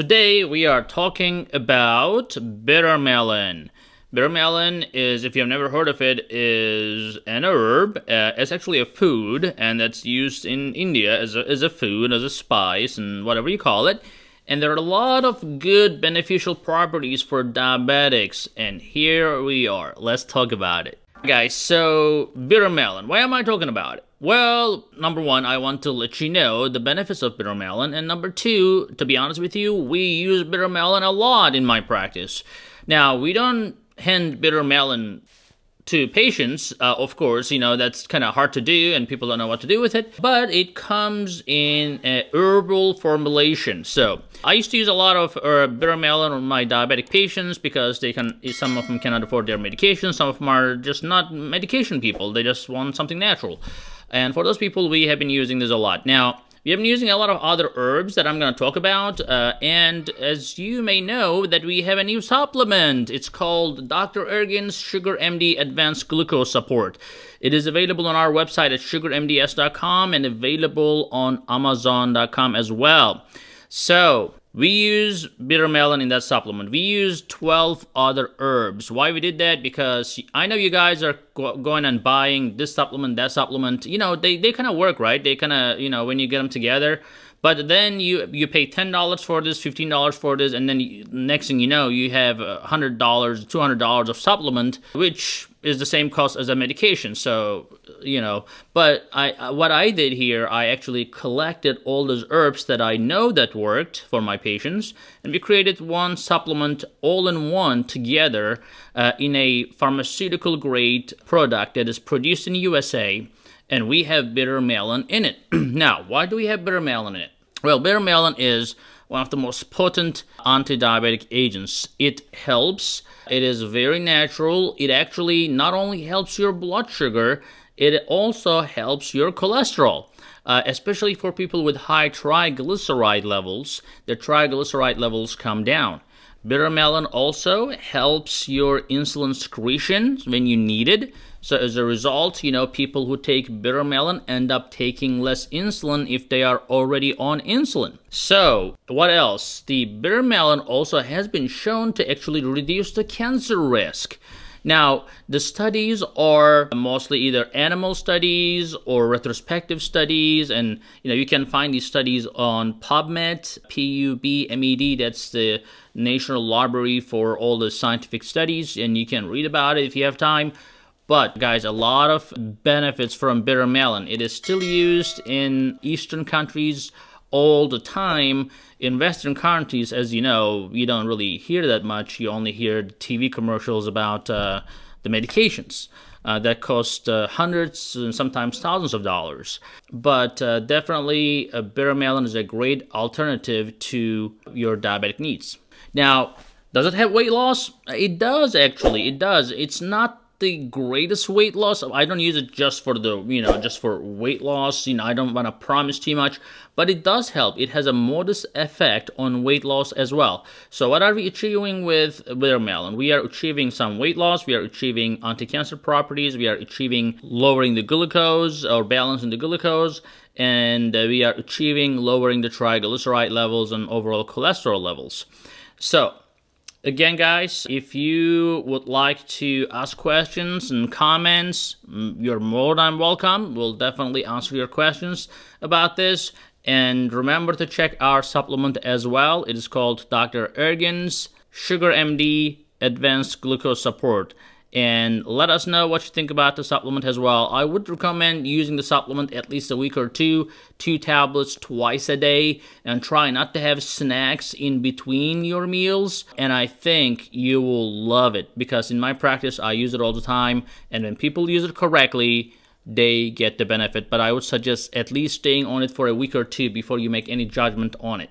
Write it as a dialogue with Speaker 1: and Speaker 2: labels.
Speaker 1: Today we are talking about bitter melon. Bitter melon is, if you have never heard of it, is an herb. Uh, it's actually a food, and that's used in India as a, as a food, as a spice, and whatever you call it. And there are a lot of good beneficial properties for diabetics, and here we are. Let's talk about it. Guys, so bitter melon. Why am I talking about it? Well, number one, I want to let you know the benefits of bitter melon, and number two, to be honest with you, we use bitter melon a lot in my practice. Now, we don't hand bitter melon to patients, uh, of course, you know, that's kind of hard to do and people don't know what to do with it, but it comes in a herbal formulation. So I used to use a lot of uh, bitter melon on my diabetic patients because they can, some of them cannot afford their medication, some of them are just not medication people, they just want something natural. And for those people, we have been using this a lot. Now, we have been using a lot of other herbs that I'm going to talk about, uh, and as you may know, that we have a new supplement. It's called Dr. Ergin's Sugar MD Advanced Glucose Support. It is available on our website at sugarmds.com and available on amazon.com as well. So, we use bitter melon in that supplement. We use 12 other herbs. Why we did that? Because I know you guys are go going and buying this supplement, that supplement. You know, they, they kind of work, right? They kind of, you know, when you get them together. But then you you pay $10 for this, $15 for this, and then you, next thing you know, you have $100, $200 of supplement, which is the same cost as a medication. So, you know, but I what I did here, I actually collected all those herbs that I know that worked for my patients, and we created one supplement all in one together uh, in a pharmaceutical grade product that is produced in USA, and we have bitter melon in it. now, why do we have bitter melon in it? Well, bitter melon is one of the most potent anti-diabetic agents. It helps. It is very natural. It actually not only helps your blood sugar, it also helps your cholesterol. Uh, especially for people with high triglyceride levels, their triglyceride levels come down. Bitter melon also helps your insulin secretion when you need it. So as a result, you know, people who take bitter melon end up taking less insulin if they are already on insulin. So what else? The bitter melon also has been shown to actually reduce the cancer risk. Now, the studies are mostly either animal studies or retrospective studies, and you know you can find these studies on PubMed, P-U-B-M-E-D. That's the National Library for all the scientific studies, and you can read about it if you have time. But guys, a lot of benefits from bitter melon. It is still used in Eastern countries all the time. In Western countries, as you know, you don't really hear that much. You only hear TV commercials about uh, the medications. Uh, that cost uh, hundreds and sometimes thousands of dollars. But uh, definitely, a bitter melon is a great alternative to your diabetic needs. Now, does it have weight loss? It does actually. It does. It's not the greatest weight loss. I don't use it just for the, you know, just for weight loss. You know, I don't want to promise too much, but it does help. It has a modest effect on weight loss as well. So what are we achieving with bitter melon? We are achieving some weight loss. We are achieving anti-cancer properties. We are achieving lowering the glucose or balancing the glucose. And uh, we are achieving lowering the triglyceride levels and overall cholesterol levels. So Again, guys, if you would like to ask questions and comments, mm, you're more than welcome. We'll definitely answer your questions about this. And remember to check our supplement as well. It is called Dr. Ergin's Sugar MD Advanced Glucose Support and let us know what you think about the supplement as well. I would recommend using the supplement at least a week or two, two tablets twice a day, and try not to have snacks in between your meals. And I think you will love it because in my practice, I use it all the time, and when people use it correctly, they get the benefit. But I would suggest at least staying on it for a week or two before you make any judgment on it.